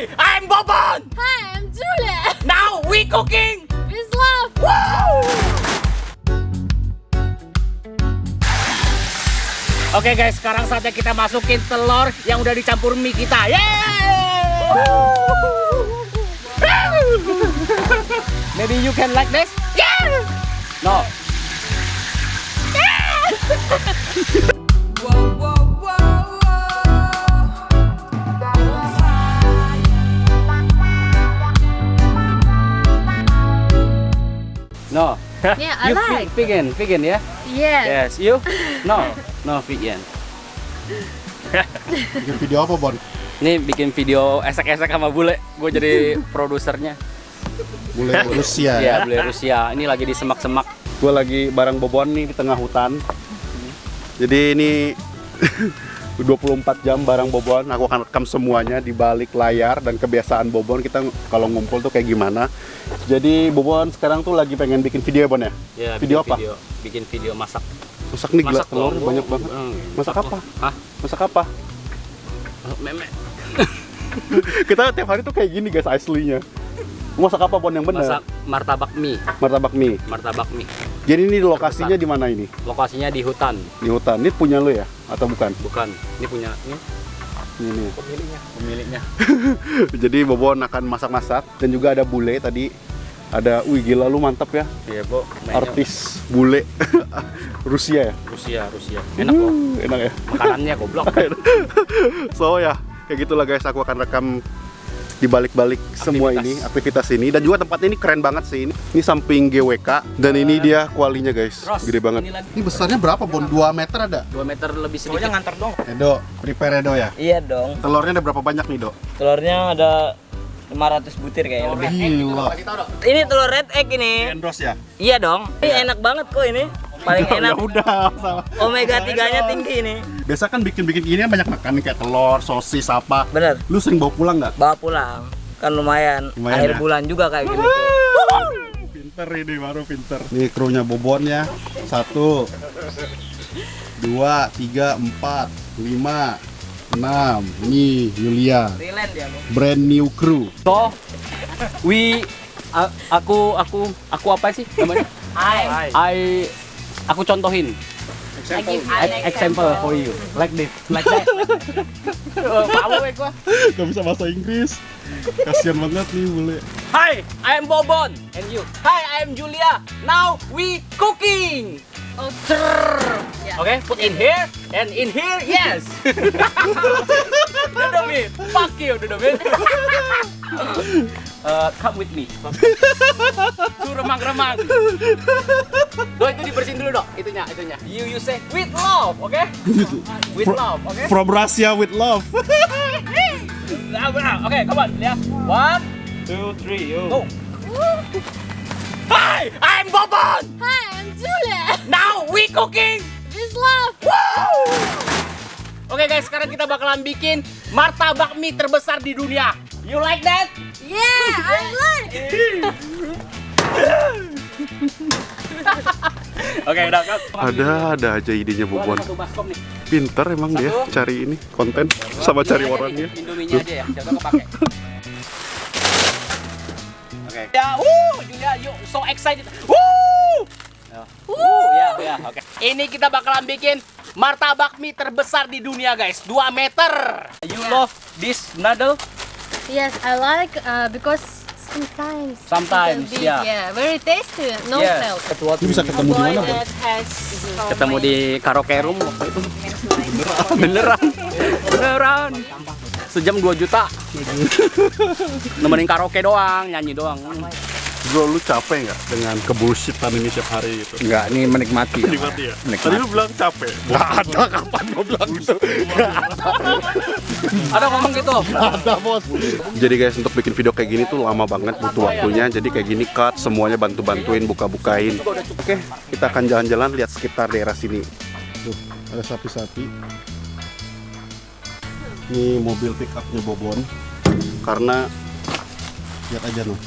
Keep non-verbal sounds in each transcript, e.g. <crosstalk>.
Hi, I'm Bobon. Hi, I'm Julia. Now we cooking. With love. Oke guys, sekarang saatnya kita masukin telur yang udah dicampur mie kita. Yeay! Maybe you can like this? Yeah! No. <laughs> No. Yeah, I you like. ve- vegan, vegan ya? Yes. Yes, you? No, no vegan. <laughs> Bikin video apa, Bon? Ini bikin video esek-esek sama bule. Gue jadi <laughs> produsernya. Bule Rusia Iya, ya. bule Rusia. Ini lagi di semak-semak. Gue lagi bareng Bobon nih di tengah hutan. Jadi ini <laughs> 24 jam bareng Bobon. Aku akan rekam semuanya di balik layar dan kebiasaan Bobon kita kalau ngumpul tuh kayak gimana. Jadi Bobon sekarang tuh lagi pengen bikin video ya, Bon ya? Ya, Video apa? Video, bikin video masak. Masak nih gila Masak telur dong, banyak banget. Hmm, Masak apa? Hah? Masak apa? Oh, Meme. <laughs> kita tiap hari tuh kayak gini guys aslinya. Masak apa Bon yang bener? Masak martabak mie. Martabak mie. Martabak mie. Jadi ini lokasinya di mana ini? Lokasinya di hutan. Di hutan. Ini punya lo ya atau bukan? Bukan. Ini punya ini Ini pemiliknya. Pemiliknya. <laughs> Jadi Bobon akan masak-masak dan juga ada bule tadi. Ada, wih gila lu mantap ya. Iya. Mainnya Artis bule <laughs> Rusia ya. Rusia, Rusia. Enak kok. Uh, enak ya. Makanannya goblok. <laughs> So ya, kayak gitulah guys. Aku akan rekam di balik-balik semua ini, aktivitas ini dan juga tempatnya ini keren banget sih ini. Ini samping GWK dan ini dia kualinya guys. Ros, Gede banget. ini lagi. Ini besarnya berapa, Bon? 2 meter ada? 2 meter lebih sedikit. Pokoknya nganter dong. Edo, prepare Edo ya. Iya dong. Telurnya ada berapa banyak nih, Dok? Telurnya ada 500 butir kayaknya lebih. Gila. Ini telur red egg ini. Endorse ya? Iya dong. Ini enak banget kok ini. Paling Ya enak. udah, sama. Omega 3-nya tinggi ini. Biasa kan bikin-bikin gini banyak makan nih, kayak telur, sosis, apa. Bener. Lu sering bawa pulang nggak? Bawa pulang. Kan lumayan. Lumayan Akhir ya? bulan juga kayak gini. Pinter ini baru pinter. Nih krunya Bobon ya. Satu, dua, tiga, empat, lima, enam. Nih Yulia. Ya. Brand new crew. So, we a- aku aku aku apa sih namanya? Hai. I aku contohin. E- an example for you. Like this like that. Eh, Palu ya gua. Gak bisa bahasa Inggris. Kasian banget nih bule. Hi I am Bobon. And you? Hi I am Julia. Now we cooking. Oh, Yeah. Okay put in here and in here yes <laughs> Dodobit fuck you Dodobit <laughs> Uh, come with me <laughs> Tuh remang-remang Do itu dibersihin dulu dok itunya itunya You you say with love oke <laughs> With love oke From Russia with love. Nah. Oke, come on, ya. One, two, three, yo. Go. Hi, I'm Bobon. Hi, I'm Julia. Now we cooking. With love. Oke guys, sekarang kita bakalan bikin martabak mie terbesar di dunia. You like that? Yeah, I like. <laughs> Oke, udah kan. Ada ada aja idenya Bobon. Baskom nih. Pinter emang dia Satu. cari ini konten sama cari orangnya. Indominya aja ya, siapa kepake. Oke. Ya, wuh, Julia, yuk, so excited. Ya. Wuh, ya, ya, oke. Ini kita bakalan bikin martabak mie terbesar di dunia, guys. 2 meter. You love this noodle? Yes, I like uh, because sometimes. Sometimes, bit, yeah. Yeah, very tasty. No Yes. melt. Ini bisa ketemu di mana, Ketemu di karaoke room waktu itu. <laughs> Beneran. Beneran. Sejam 2 juta. <laughs> Nemenin karaoke doang, nyanyi doang. Bro, lu capek nggak dengan kebullshitan ini setiap hari gitu? Enggak, ini menikmati. Nikmati ya? Tadi lu bilang capek. Nggak ada, kapan gua bilang gitu? <laughs> Ada ngomong gitu. ada bos. Jadi guys untuk bikin video kayak gini tuh lama banget butuh waktunya. Jadi kayak gini cut semuanya bantu-bantuin buka-bukain. Oke, kita akan jalan-jalan lihat sekitar daerah sini. Tuh, ada sapi-sapi. Ini mobil pick upnya Bobon. Karena lihat aja loh,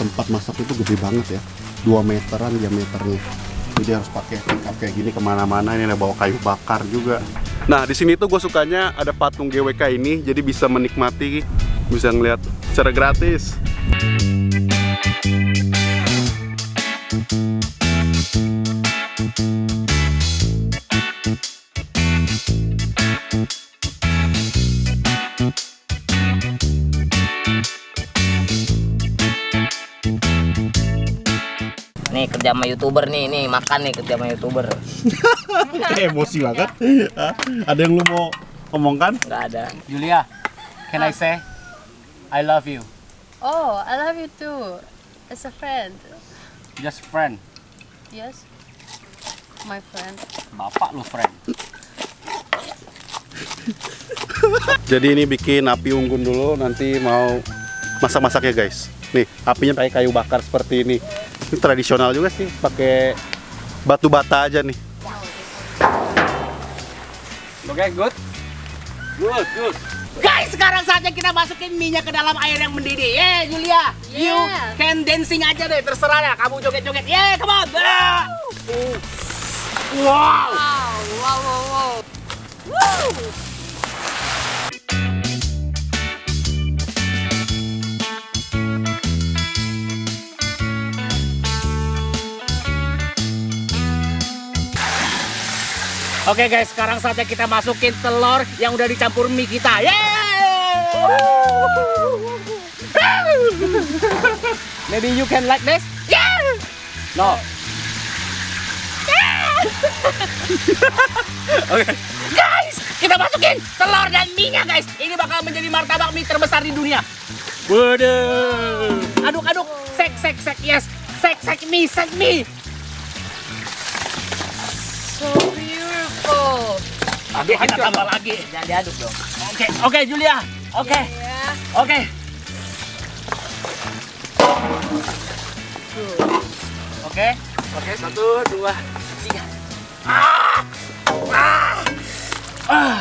tempat masak itu gede banget ya. 2 meteran diameternya. Jadi harus pakai pick up kayak gini ke mana-mana. Ini ada bawa kayu bakar juga. Nah di sini tuh gue sukanya ada patung GWK ini, jadi bisa menikmati bisa ngeliat secara gratis. Nih kerja sama youtuber nih, nih makan nih kerja sama youtuber. <laughs> Emosi banget. Ada yang lu mau omongkan? Nggak ada. Julia, can I say I love you? Oh, I love you too. As a friend. Just friend. Yes. My friend. Bapak lu friend. Jadi ini bikin api unggun dulu, nanti mau masak-masak ya guys. Nih, apinya pakai kayu bakar seperti ini. Ini tradisional juga sih, pakai batu bata aja nih. Oke, good. Good, good. Guys, sekarang saatnya kita masukin minyak ke dalam air yang mendidih. Yeah, Julia. You Yeah. can dancing aja deh, terserah ya. Kamu joget-joget. Yeah, come on. Ah. Wow. Wow, wow, wow, wow. Woo! Oke guys, sekarang saatnya kita masukin telur yang udah dicampur mie kita. Yeay! Maybe you can like this? Yeah! No. Oke. Guys, kita masukin telur dan mie-nya guys. Ini bakal menjadi martabak mie terbesar di dunia. Waduh. Aduk-aduk. Sek, sek, sek. Yes. Sek, sek mie, sek mie. Oke, kita tambah lagi. Jangan diaduk dong. Oke, oke Julia. Oke, Yeah. oke. Oke, oke satu, dua, tiga. Ah! Ah! Ah!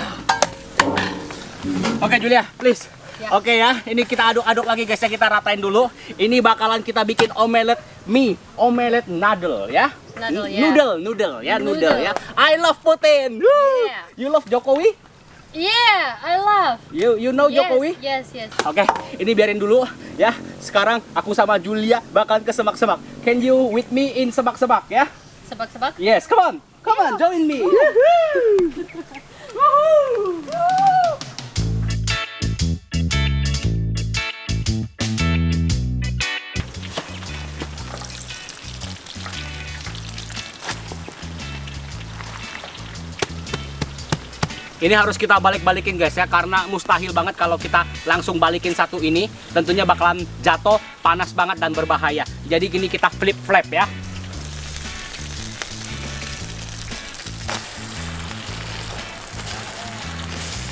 Oke Julia, please. Ya. Oke ya, ini kita aduk-aduk lagi guys ya, kita ratain dulu. Ini bakalan kita bikin omelet mie, omelet noodle ya. Noodle, N- ya. Noodle, noodle ya, noodle, Noodle. ya. I love Putin. Woo! Yeah. You love Jokowi? Yeah, I love. You you know yes, Jokowi? yes, yes. Oke, ini biarin dulu ya. Sekarang aku sama Julia bakalan ke semak-semak. Can you with me in semak-semak ya? Sebak-sebak. Yes, come on. Come on, join me. <laughs> Ini harus kita balik-balikin guys ya karena mustahil banget kalau kita langsung balikin satu ini tentunya bakalan jatuh panas banget dan berbahaya. Jadi gini kita flip flap ya.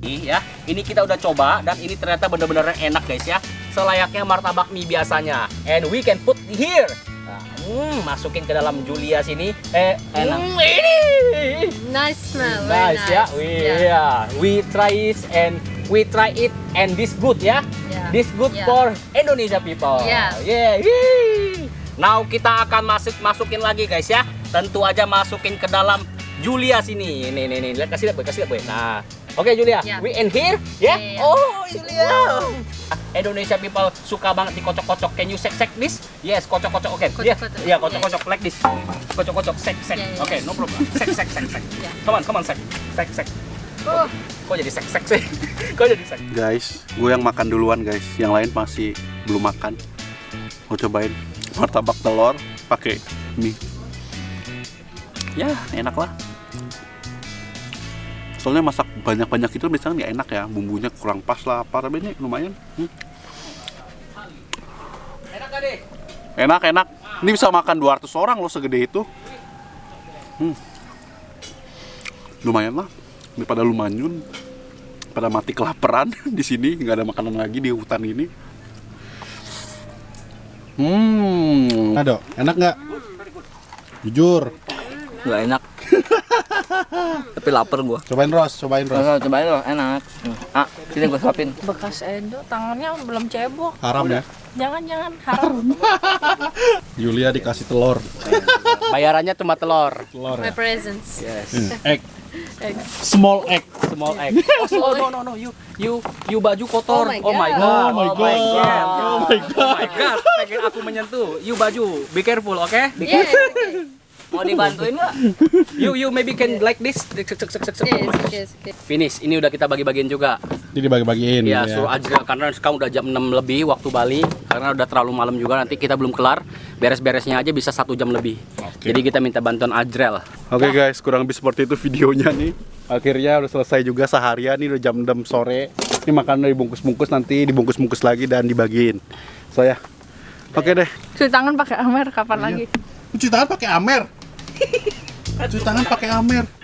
Ya, ini kita udah coba dan ini ternyata bener-bener enak guys ya. Selayaknya martabak mie biasanya. And we can put here. Nah, hmm, masukin ke dalam Julia sini. Eh, Enak. hmm, ini. Nice smell. Nice nice. ya. We Yeah. yeah. we try it and we try it and this good ya. Yeah. This good Yeah. for Indonesia people. Yeah. Yeah. Now kita akan masuk masukin lagi guys ya. Tentu aja masukin ke dalam Julia sini. Ini ini ini. Lihat kasih lihat boy, kasih lihat boy. Nah. Oke Julia, Yeah. we in here, ya? Yeah, yeah. Oh Julia. Indonesia people suka banget dikocok-kocok. Can you sek sek this? Yes, kocok-kocok. Oke. Yeah. Kocok-kocok. Yeah, kocok-kocok like this. Kocok-kocok sek sek. Yeah, yeah, Oke, yeah. no problem. Sek sek sek sek. Yeah. Come on, come on sek. Sek sek. Oh, Kok jadi sek sek sih? <laughs> Kok jadi sek? Guys, gue yang makan duluan guys. Yang lain masih belum makan. Mau cobain martabak telur pakai mie. Ya, enak lah. Soalnya masak banyak-banyak itu misalnya nggak enak ya, bumbunya kurang pas lah apa tapi ini lumayan. Hmm. Enak? Enak, enak. Ini bisa makan 200 orang loh segede itu. Hmm. Lumayan lah. Daripada lu manyun. Pada mati kelaparan <laughs> di sini, nggak ada makanan lagi di hutan ini. Hmm. Ado, enak nggak? Jujur. Nggak enak. <laughs> Tapi lapar gua. Cobain Ros, cobain Ros. Coba cobain loh, enak. Ah, sini gua suapin. bekas Edo tangannya belum cebok Haram ya. jangan-jangan haram <laughs> Julia dikasih telur. Bayarannya cuma telur. Telur my ya. presents. Yes. Hmm, Egg. Egg. Small egg. Small egg. Oh, no no no you you you baju kotor. Oh my God. god. Oh my God. Oh my god. Oh my god. Pengen aku menyentuh. You baju. Be careful, oke? Yeah. Mau dibantuin nggak? <laughs> You you maybe can like this. Yes, yes. Finish. Ini udah kita bagi-bagiin juga. Jadi bagi-bagiin. Ya, suruh aja karena sekarang udah jam 6 lebih waktu Bali karena udah terlalu malam juga nanti kita belum kelar beres-beresnya aja bisa satu jam lebih. Jadi kita minta bantuan Ajrel. Oke guys, kurang lebih seperti itu videonya nih. Akhirnya udah selesai juga seharian nih udah jam 6 sore. Ini makanan dibungkus-bungkus nanti dibungkus-bungkus lagi dan dibagiin. So ya. Oke deh. Cuci tangan pakai Amer kapan lagi? Cuci tangan pakai Amer. Cuci tangan pakai Amer.